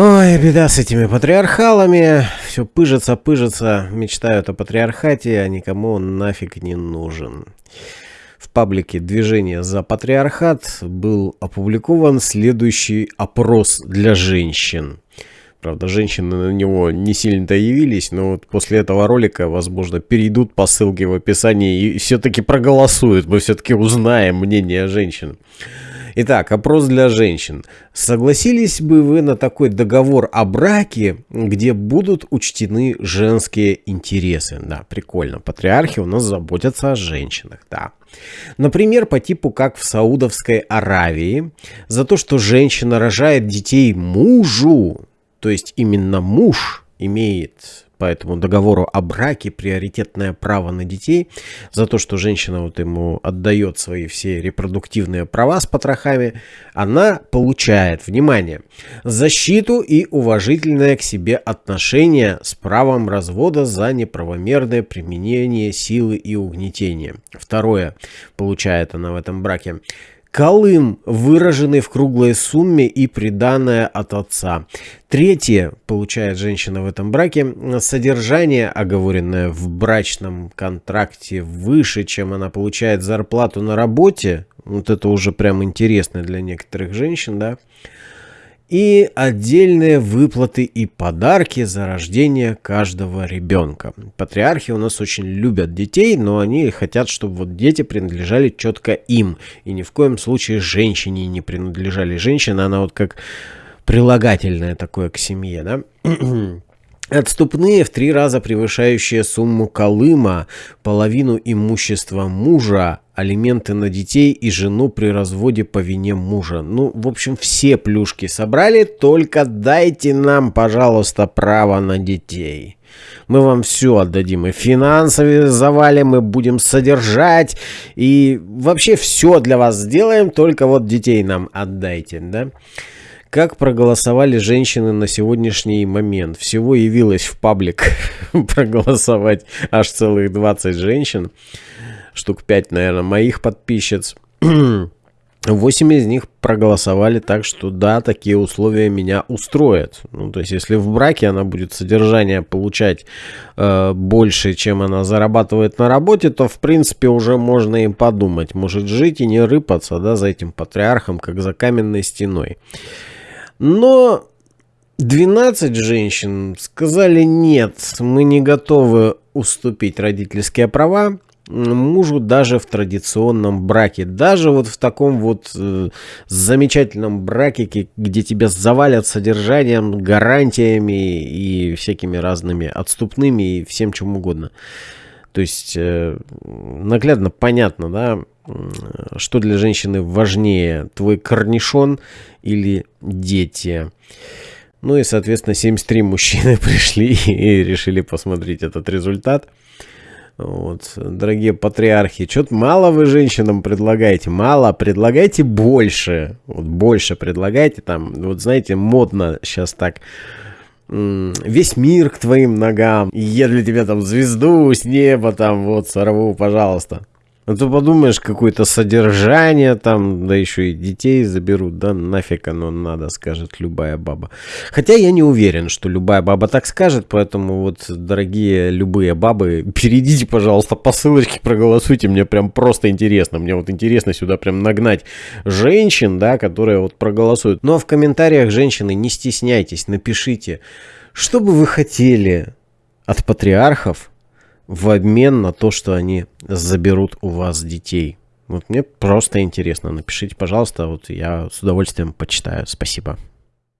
Ой, беда с этими патриархалами. Все пыжится, пыжится. Мечтают о патриархате, а никому он нафиг не нужен. В паблике «Движение за патриархат» был опубликован следующий опрос для женщин. Правда, женщины на него не сильно-то явились, но вот после этого ролика, возможно, перейдут по ссылке в описании и все-таки проголосуют. Мы все-таки узнаем мнение женщин. Итак, опрос для женщин. Согласились бы вы на такой договор о браке, где будут учтены женские интересы? Да, прикольно. Патриархи у нас заботятся о женщинах, да. Например, по типу как в Саудовской Аравии, за то, что женщина рожает детей мужу, то есть именно муж имеет по этому договору о браке приоритетное право на детей за то, что женщина вот ему отдает свои все репродуктивные права с потрохами, она получает, внимание, защиту и уважительное к себе отношение с правом развода за неправомерное применение силы и угнетения. Второе, получает она в этом браке Колым, выраженный в круглой сумме и приданное от отца. Третье, получает женщина в этом браке, содержание, оговоренное в брачном контракте выше, чем она получает зарплату на работе. Вот это уже прям интересно для некоторых женщин, да и отдельные выплаты и подарки за рождение каждого ребенка. Патриархи у нас очень любят детей, но они хотят, чтобы вот дети принадлежали четко им. И ни в коем случае женщине не принадлежали. Женщина, она вот как прилагательное такое к семье, да? Отступные в три раза превышающие сумму Колыма, половину имущества мужа, алименты на детей и жену при разводе по вине мужа. Ну, в общем, все плюшки собрали, только дайте нам, пожалуйста, право на детей. Мы вам все отдадим, и финансовые завалим, мы будем содержать, и вообще все для вас сделаем, только вот детей нам отдайте, да? Как проголосовали женщины на сегодняшний момент? Всего явилось в паблик проголосовать аж целых 20 женщин. Штук 5, наверное, моих подписчиц. 8 из них проголосовали так, что да, такие условия меня устроят. Ну, то есть, если в браке она будет содержание получать э, больше, чем она зарабатывает на работе, то, в принципе, уже можно им подумать. Может жить и не рыпаться, да, за этим патриархом, как за каменной стеной. Но 12 женщин сказали нет, мы не готовы уступить родительские права мужу даже в традиционном браке. Даже вот в таком вот э, замечательном браке, где тебя завалят содержанием, гарантиями и всякими разными отступными и всем чем угодно. То есть э, наглядно понятно, да, что для женщины важнее, твой корнишон или дети. Ну и, соответственно, 73 мужчины пришли и решили посмотреть этот результат. Вот, дорогие патриархи, что-то мало вы женщинам предлагаете, мало, предлагайте больше, вот больше предлагайте, там, вот знаете, модно сейчас так, весь мир к твоим ногам, я для тебя там звезду с неба там вот сорву, пожалуйста. А то подумаешь, какое-то содержание там, да еще и детей заберут, да нафиг оно надо, скажет любая баба. Хотя я не уверен, что любая баба так скажет, поэтому вот, дорогие любые бабы, перейдите, пожалуйста, по ссылочке, проголосуйте, мне прям просто интересно. Мне вот интересно сюда прям нагнать женщин, да, которые вот проголосуют. Ну а в комментариях, женщины, не стесняйтесь, напишите, что бы вы хотели от патриархов, в обмен на то, что они заберут у вас детей. Вот мне просто интересно. Напишите, пожалуйста, вот я с удовольствием почитаю. Спасибо.